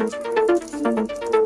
you